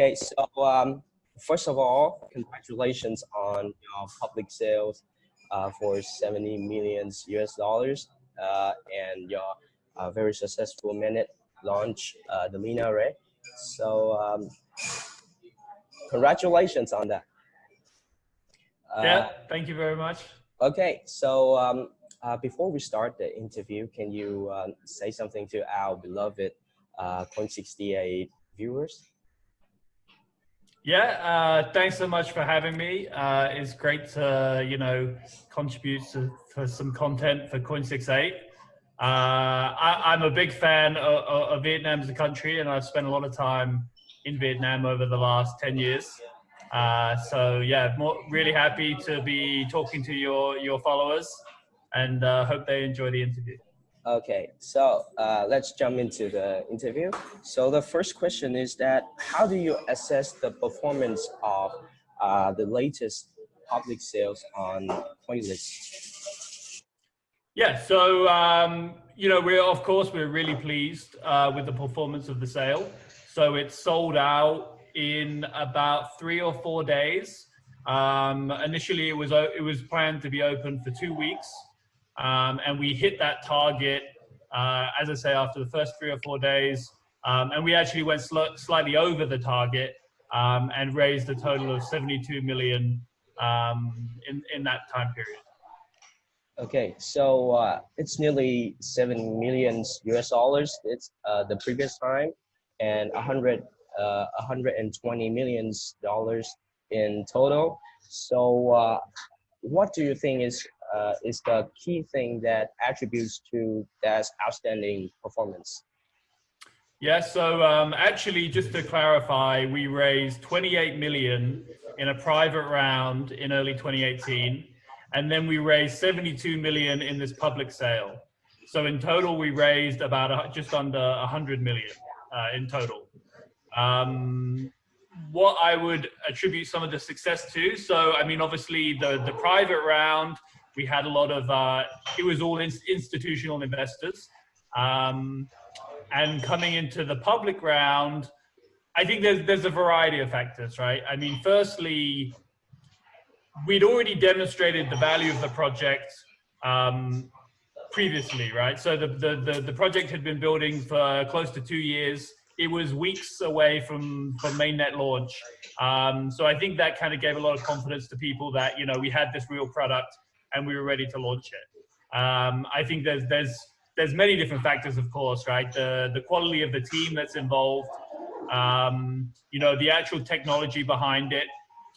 Okay, so um, first of all, congratulations on your public sales uh, for 70 millions US dollars uh, and your uh, very successful mainnet launch, uh, the Lina Ray. So um, congratulations on that. Uh, yeah, thank you very much. Okay, so um, uh, before we start the interview, can you um, say something to our beloved uh, Coin68 viewers? Yeah, uh, thanks so much for having me. Uh, it's great to, you know, contribute to, for some content for Coin68. Uh, I, am a big fan of, of, Vietnam as a country, and I've spent a lot of time in Vietnam over the last 10 years. Uh, so yeah, more, really happy to be talking to your, your followers and uh, hope they enjoy the interview. Okay, so uh, let's jump into the interview. So the first question is that how do you assess the performance of uh, the latest public sales on CoinList? Yeah, so um, you know we're of course we're really pleased uh, with the performance of the sale. So it's sold out in about three or four days. Um, initially, it was it was planned to be open for two weeks. Um, and we hit that target, uh, as I say, after the first three or four days. Um, and we actually went sl slightly over the target um, and raised a total of 72 million um, in, in that time period. Okay, so uh, it's nearly 7 million US dollars. It's uh, the previous time and 100, uh, 120 million dollars in total. So uh, what do you think is uh, is the key thing that attributes to that outstanding performance? Yeah, so um, actually, just to clarify, we raised 28 million in a private round in early 2018, and then we raised 72 million in this public sale. So in total, we raised about a, just under 100 million uh, in total. Um, what I would attribute some of the success to, so I mean, obviously the the private round we had a lot of, uh, it was all in institutional investors. Um, and coming into the public round, I think there's, there's a variety of factors, right? I mean, firstly, we'd already demonstrated the value of the project um, previously, right? So the, the, the, the, project had been building for close to two years. It was weeks away from, from mainnet launch. Um, so I think that kind of gave a lot of confidence to people that, you know, we had this real product and we were ready to launch it. Um, I think there's there's there's many different factors, of course, right? The the quality of the team that's involved, um, you know, the actual technology behind it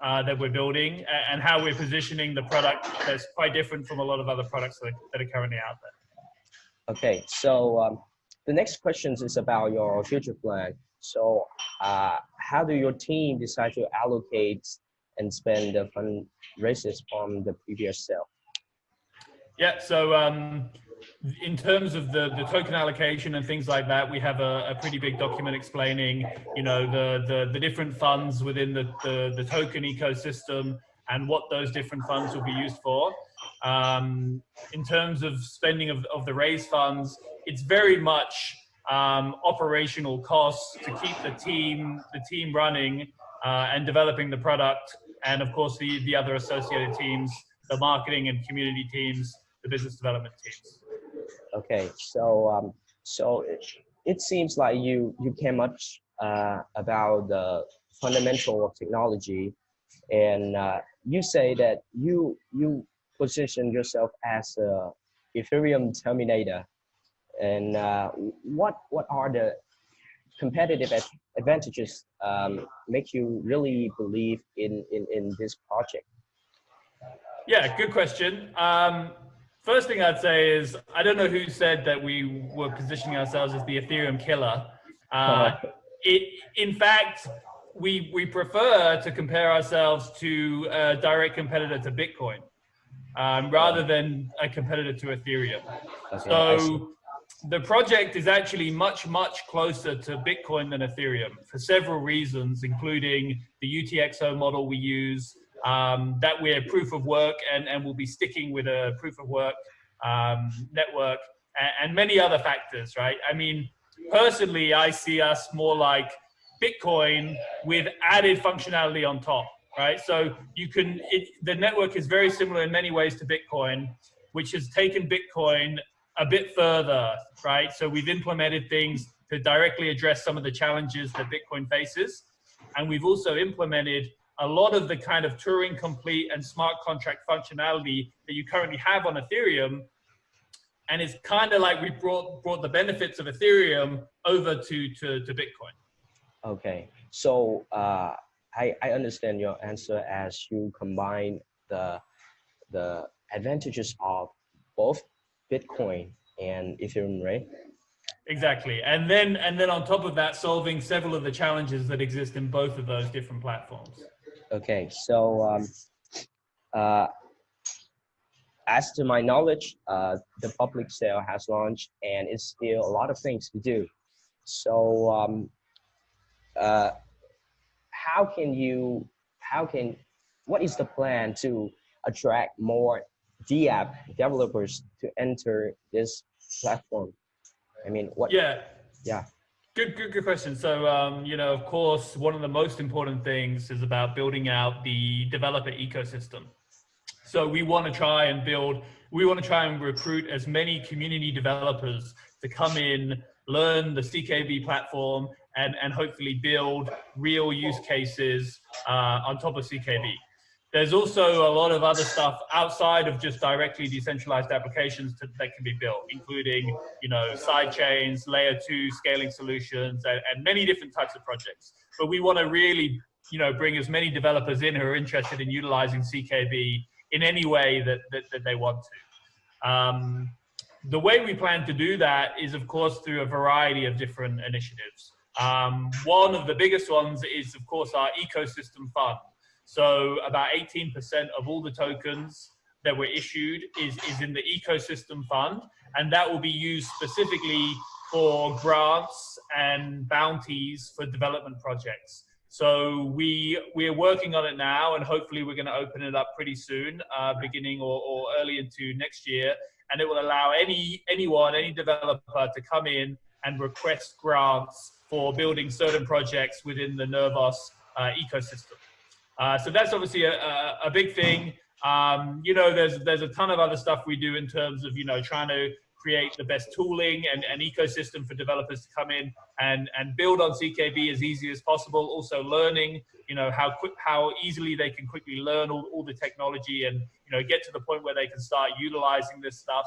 uh, that we're building, and how we're positioning the product that's quite different from a lot of other products that are, that are currently out there. Okay, so um, the next question is about your future plan. So, uh, how do your team decide to allocate and spend the fundraisers from the previous sale? Yeah, so um, in terms of the, the token allocation and things like that, we have a, a pretty big document explaining, you know, the, the, the different funds within the, the, the, token ecosystem and what those different funds will be used for. Um, in terms of spending of, of the raise funds, it's very much um, operational costs to keep the team, the team running uh, and developing the product. And of course, the, the other associated teams, the marketing and community teams, the business development teams. Okay, so um, so it, it seems like you you care much uh, about the fundamental of technology, and uh, you say that you you position yourself as a Ethereum terminator, and uh, what what are the competitive advantages um, make you really believe in, in, in this project? Yeah, good question. Um, First thing I'd say is I don't know who said that we were positioning ourselves as the Ethereum killer. Uh, it, in fact, we we prefer to compare ourselves to a direct competitor to Bitcoin um, rather than a competitor to Ethereum. Okay, so the project is actually much much closer to Bitcoin than Ethereum for several reasons, including the UTXO model we use, um, that we're proof of work and, and we'll be sticking with a proof of work um, network and, and, many other factors, right? I mean, personally, I see us more like Bitcoin with added functionality on top, right? So you can, it, the network is very similar in many ways to Bitcoin, which has taken Bitcoin a bit further, right? So we've implemented things to directly address some of the challenges that Bitcoin faces. And we've also implemented a lot of the kind of Turing complete and smart contract functionality that you currently have on Ethereum. And it's kind of like we brought brought the benefits of Ethereum over to to, to Bitcoin. Okay, so uh, I I understand your answer as you combine the the advantages of both Bitcoin and Ethereum, right? Exactly, and then and then on top of that, solving several of the challenges that exist in both of those different platforms. Okay, so um, uh, as to my knowledge, uh, the public sale has launched, and it's still a lot of things to do. So, um, uh, how can you? How can? What is the plan to attract more DApp developers to enter this platform? I mean, what? Yeah. Yeah. Good, good, good question. So, um, you know, of course, one of the most important things is about building out the developer ecosystem. So we want to try and build, we want to try and recruit as many community developers to come in, learn the CKB platform, and, and hopefully build real use cases uh, on top of CKB. There's also a lot of other stuff outside of just directly decentralized applications to, that can be built, including you know side chains, layer two scaling solutions, and, and many different types of projects. But we want to really you know bring as many developers in who are interested in utilizing CKB in any way that, that, that they want to. Um, the way we plan to do that is, of course, through a variety of different initiatives. Um, one of the biggest ones is, of course, our ecosystem fund. So about 18% of all the tokens that were issued is, is in the ecosystem fund, and that will be used specifically for grants and bounties for development projects. So we we are working on it now, and hopefully we're going to open it up pretty soon, uh, beginning or, or early into next year, and it will allow any anyone, any developer, to come in and request grants for building certain projects within the Nervos uh, ecosystem. Uh, so that's obviously a, a, a big thing. Um, you know, there's there's a ton of other stuff we do in terms of you know trying to create the best tooling and, and ecosystem for developers to come in and and build on CKB as easy as possible. Also learning, you know, how quick how easily they can quickly learn all, all the technology and you know get to the point where they can start utilizing this stuff.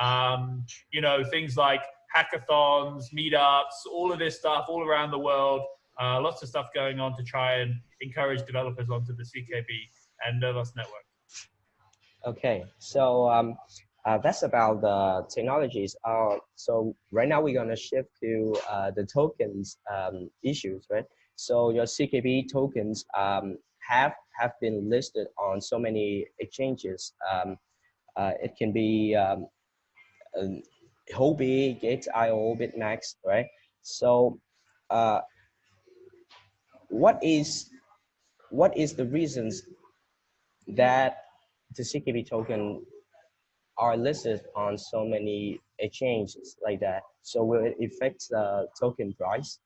Um, you know, things like hackathons, meetups, all of this stuff all around the world. Uh, lots of stuff going on to try and encourage developers onto the CKB and Nervos network. Okay, so um, uh, that's about the technologies. Uh, so right now we're gonna shift to uh, the tokens um, issues, right? So your CKB tokens um, have have been listed on so many exchanges. Um, uh, it can be um, um, Huobi, Gate.io, BitMEX, right? So uh, what is what is the reasons that the CKB token are listed on so many exchanges like that? So will it affect the token price?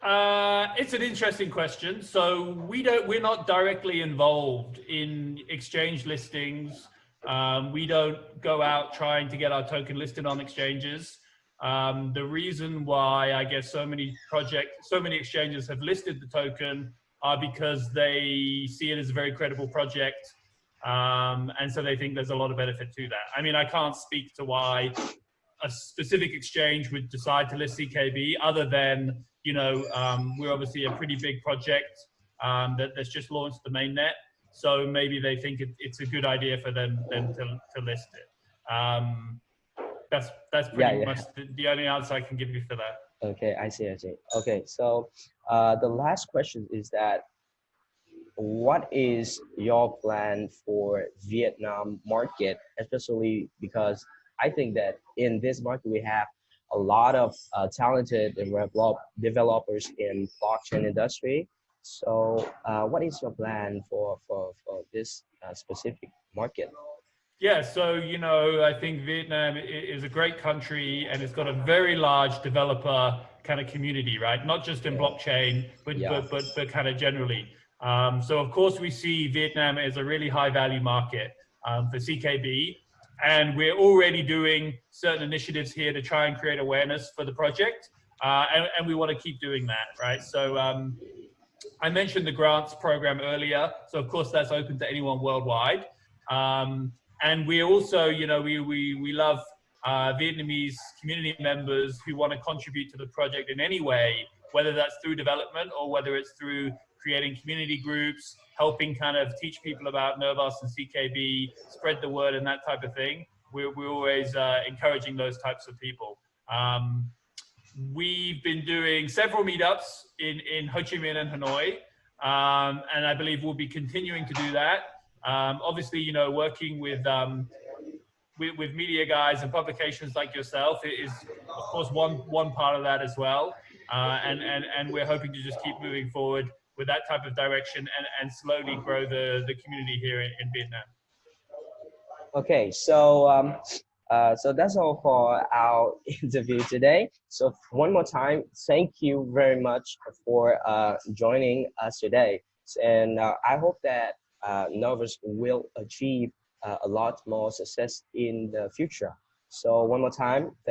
Uh, it's an interesting question. So we don't, we're not directly involved in exchange listings. Um, we don't go out trying to get our token listed on exchanges. Um, the reason why I guess so many projects, so many exchanges have listed the token are because they see it as a very credible project. Um, and so they think there's a lot of benefit to that. I mean, I can't speak to why a specific exchange would decide to list CKB other than, you know, um, we're obviously a pretty big project um, that, that's just launched the mainnet. So maybe they think it, it's a good idea for them, them to, to list it. Um, that's that's pretty yeah, yeah. much the, the, only answer I can give you for that. Okay, I see, I see. Okay, so uh, the last question is that what is your plan for Vietnam market, especially because I think that in this market we have a lot of uh, talented developers in blockchain industry. So uh, what is your plan for, for, for this uh, specific market? Yeah, so, you know, I think Vietnam is a great country and it's got a very large developer kind of community, right? Not just in blockchain, but Yeah. but but, but kind of generally. Um, so of course we see Vietnam as a really high value market um, for CKB, and we're already doing certain initiatives here to try and create awareness for the project, uh, and, and we want to keep doing that, right? So um, I mentioned the grants program earlier, so of course that's open to anyone worldwide. Um, and we also, you know, we we we love uh, Vietnamese community members who want to contribute to the project in any way, whether that's through development or whether it's through creating community groups, helping kind of teach people about Nervos and CKB, spread the word and that type of thing. We're, we're always uh, encouraging those types of people. Um, we've been doing several meetups in, in Ho Chi Minh and Hanoi, um, and I believe we'll be continuing to do that. Um, obviously, you know, working with, um, with, with media guys and publications like yourself is, of course, one one part of that as well. Uh, and and and we're hoping to just keep moving forward with that type of direction and, and slowly grow the, the community here in, in Vietnam. Okay, so um, uh, so that's all for our interview today. So one more time, thank you very much for uh, joining us today. And uh, I hope that uh, Nervos will achieve uh, a lot more success in the future. So one more time, thank